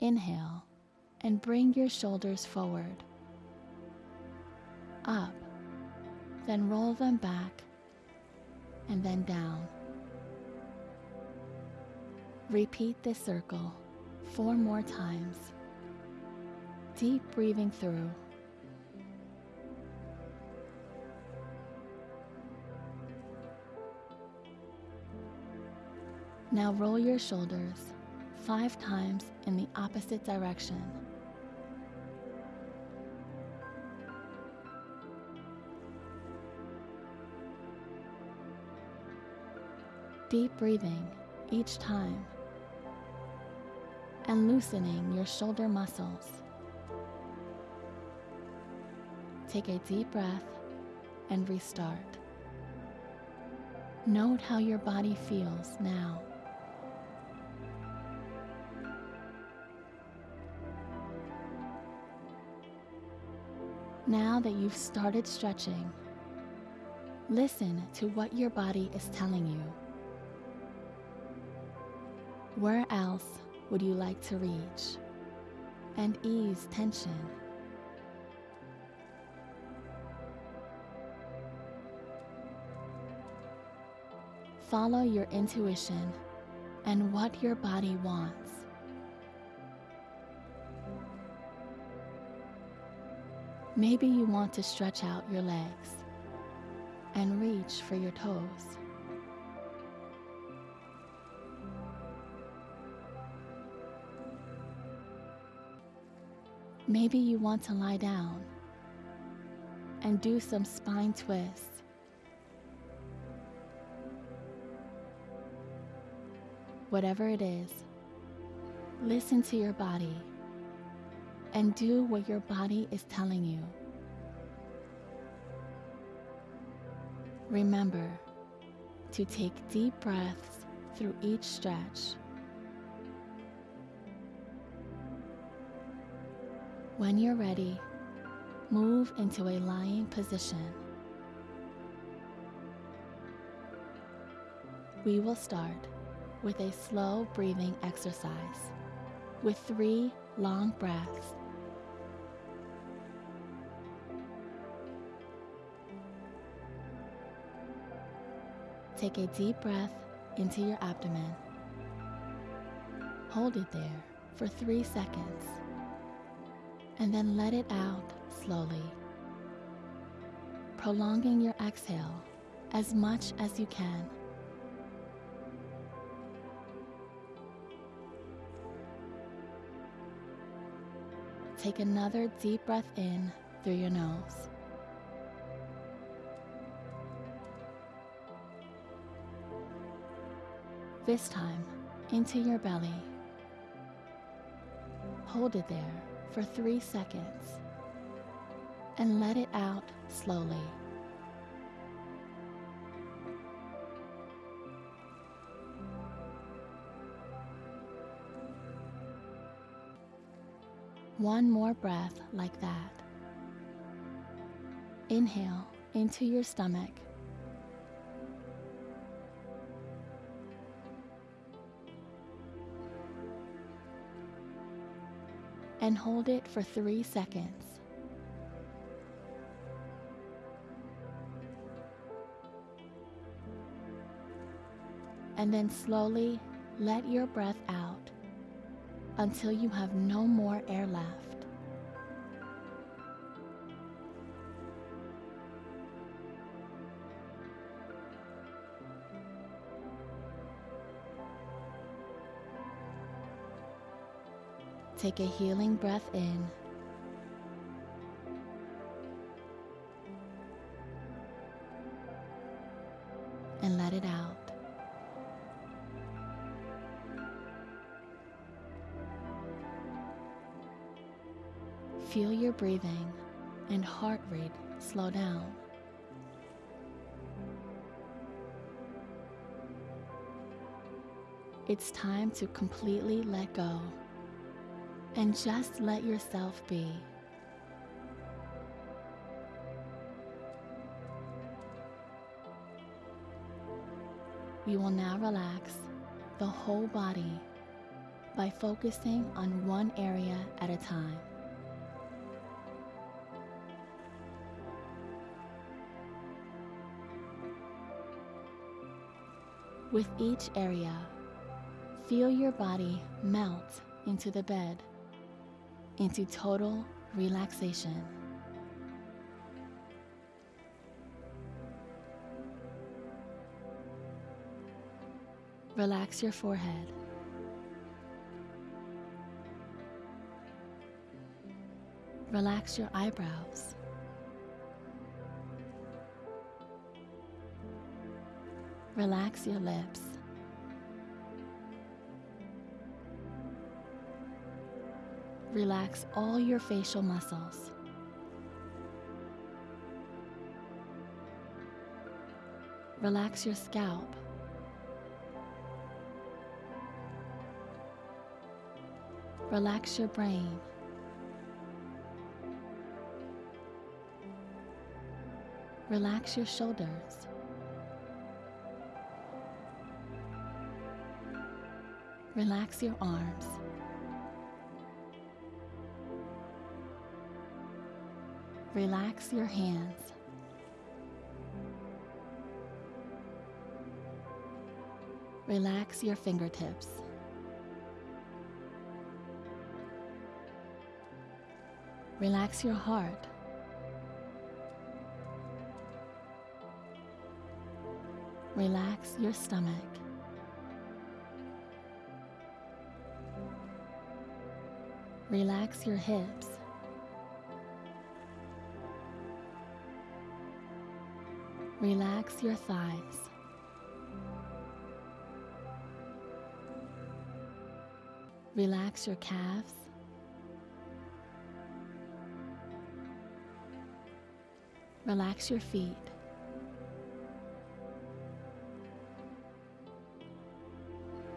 Inhale and bring your shoulders forward, up, then roll them back, and then down. Repeat this circle four more times. Deep breathing through. Now roll your shoulders five times in the opposite direction. Deep breathing each time and loosening your shoulder muscles. Take a deep breath and restart. Note how your body feels now. Now that you've started stretching, listen to what your body is telling you. Where else would you like to reach and ease tension? Follow your intuition and what your body wants. Maybe you want to stretch out your legs and reach for your toes. Maybe you want to lie down and do some spine twists. Whatever it is, listen to your body and do what your body is telling you. Remember to take deep breaths through each stretch. When you're ready, move into a lying position. We will start with a slow breathing exercise with three long breaths. Take a deep breath into your abdomen. Hold it there for three seconds and then let it out slowly, prolonging your exhale as much as you can. Take another deep breath in through your nose. This time, into your belly. Hold it there for three seconds and let it out slowly. One more breath like that. Inhale into your stomach. And hold it for three seconds. And then slowly let your breath out until you have no more air left. Take a healing breath in. And let it out. Feel your breathing and heart rate slow down. It's time to completely let go and just let yourself be. We will now relax the whole body by focusing on one area at a time. With each area, feel your body melt into the bed, into total relaxation. Relax your forehead. Relax your eyebrows. Relax your lips. Relax all your facial muscles. Relax your scalp. Relax your brain. Relax your shoulders. Relax your arms. Relax your hands. Relax your fingertips. Relax your heart. Relax your stomach. Relax your hips. Relax your thighs. Relax your calves. Relax your feet.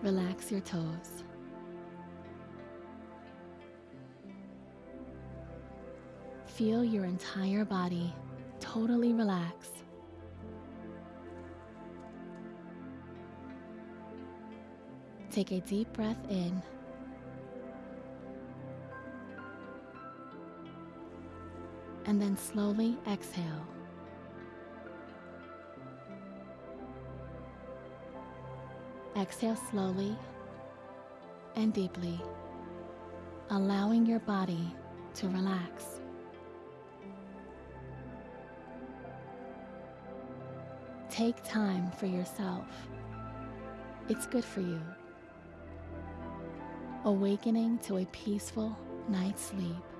Relax your toes. Feel your entire body totally relax. Take a deep breath in. And then slowly exhale. Exhale slowly and deeply, allowing your body to relax. Take time for yourself. It's good for you. Awakening to a peaceful night's sleep.